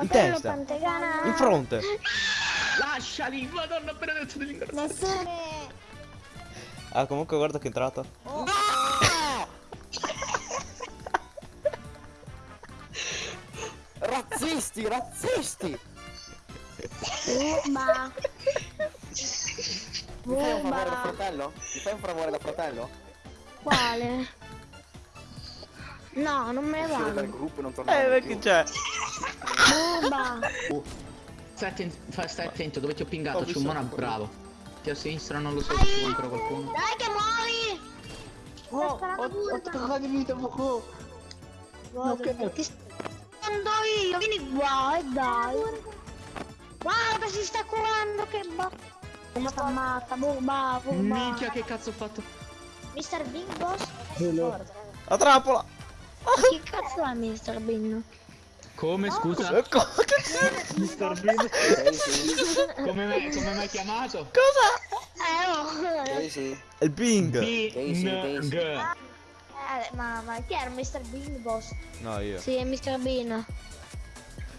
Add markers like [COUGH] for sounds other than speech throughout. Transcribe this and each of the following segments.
In testa. Pantegana. In fronte. Lasciali, madonna benedetta. Nessuno. Ah, comunque guarda che è entrato. Razzisti, razzisti! Bomba. Mi fai un favore da fratello? Mi fai un favore da fratello? Quale? [LAUGHS] No, non me ne Uscire dal vado. gruppo e non tornare Eh, perché c'è? Bomba. Stai attento, fa- stai attento, dove ti ho pingato? C'è un mono bravo. Ti a sinistra non lo so se c'è ancora qualcuno. Dai che muori! Oh, ho, ho toccato di vita poco. Ok. Ti sto io, vieni qua e dai. Guarda, si sta curando, che ba... Come sta matta, bomba, bomba. Minchia che cazzo ho fatto? Mr. Big Boss? La trappola! Ma che cazzo è Mr. Bean? Come scusa? Eh, co- che- Mr. Bean? Come me, come mi hai chiamato? Cosa? Eh, oh. È il Bing! Bing. Eh, ma, ma chi era Mr. Bean Boss? No, io. Sì, è Mr. Bean.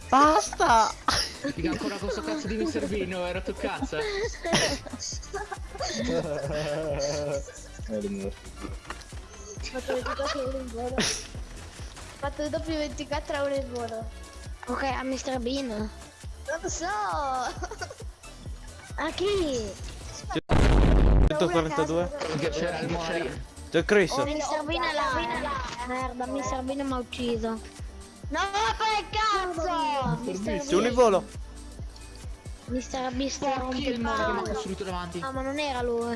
Basta! Figa ancora questo cazzo di Mr. Bean, oh, era tu cazzo? eh? Fatto 24 euro in volo. Fatto doppio 24 euro in volo. Ok, a Mr. Bean. Non lo so. A chi? 142? Che c'era il lì. C'è Chris! Oh, Mr. Bean è là. Merda, Mr. Bean mi ha ucciso. No, che cazzo! Mr. C'è un in volo! Mr. Bean sta il davanti? No, ma non era lui.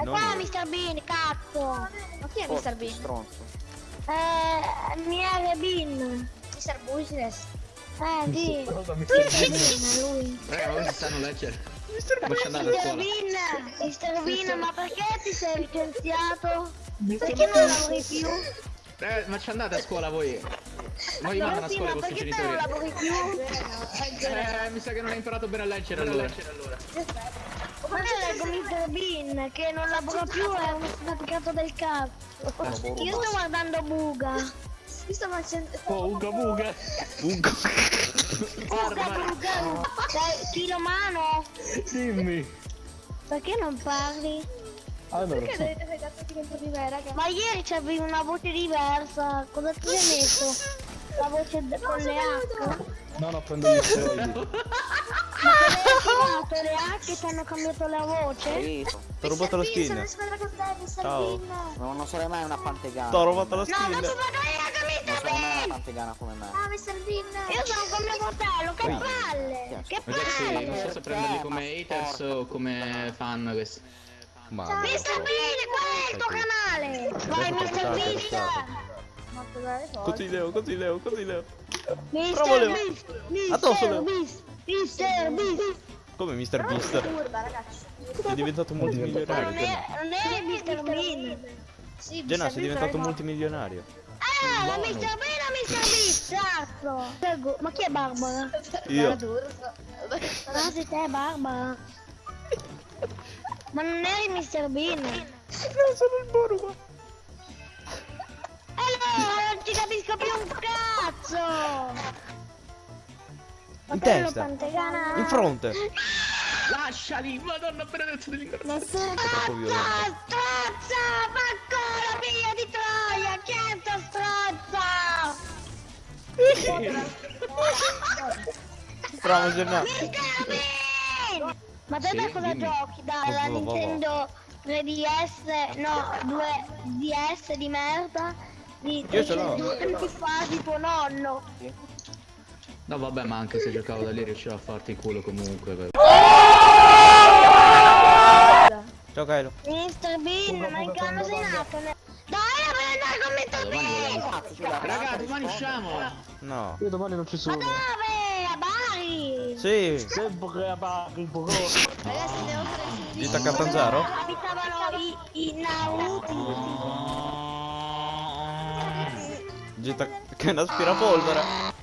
E qua. Mr. Bean, cazzo! Ma chi è Forza, stronzo. Eh, Miele Bean. Mr. Business. Eh, sì. Lui. Ma questi sanno leggere. Ma ci andate a Mr. Bean, Mr. Bean, ma perché ti sei licenziato? Perché non lavori più? Raga, ma ci andate a scuola voi? Voi Allora mandano a sì, scuola i ma vostri perché te non genitori? lavori più? Eh, mi sa che non hai imparato bene a leggere allora. Ma è Mr. Bean che non lavora più, è uno sfaticato del cazzo. Io sto guardando Buga. Io sto facendo... Oh, uga buga. Ugo! Buga, Buga. Dai, Chilo mano, Dimmi. perché non parli? Allora, dovete fare cazzo dentro di me, raga? Ma ieri c'avevi una voce diversa, cosa ti sei messo? La voce de- con le H? no, no, prendo gli [LAUGHS] soldi. Ma come hai le H e ti hanno cambiato la voce? Ti ho rubato la skin! squadra con te, Mr. Ciao. no, non sarei mai una pantegana. Ti ho rubato la No, skin! io Non sarei mai una pantegana come me. Ah, Mr. Bean! Io sono con mio fratello, che palle! Che Ragazzi, non so palle! se prenderli come haters o come fan questi. Ma... Mr. Bean, qual è il tuo canale? Vai, Mr. Bean! Così Leo, così Leo, così Leo! Mr. Bravo, Leo. Addosso. Leo. Beast! Mr. Beast! Come Mr. Beast? Sei diventato Ma non multimilionario. è, non è Mr. Bean! Sì, Genà, sei diventato multimilionario. Ah, ma Mr. Bean o Mr. Beast? Cazzo! Prego, Ma chi è Barbara? Io. Ah, sei te, Barbara! Ma non eri Mr. Bean? No, sono il Borgo. Allora, non ci capisco più un cazzo! In testa. Pantegana. In fronte. Lasciali, madonna benedetta dell'ingranaggio. Nessuno Troppo violento. Strozza! Ma ancora figlia di Troia! Chi è sta strozza? Bravo. Bean! Ma te Sì, da cosa dimmi. giochi? Va, va. Nintendo 3DS, no, 2DS di merda? Di Io ce l'ho. due anni fa di tuo nonno. No vabbè, ma anche se giocavo da lì riuscivo a farti culo comunque. Ciao Kylo. Mr. Bean, ma in che anno sei nato? Dai, a prendere con Mr. Bean! Raga, domani usciamo! No. Io domani non ci Ma sono. dove? A Bari! Sì. Sempre a Bari, bro. Ragazzi, devo Gita Catanzaro? Abitavano i, i Nauti. Gita che è un aspirapolvere.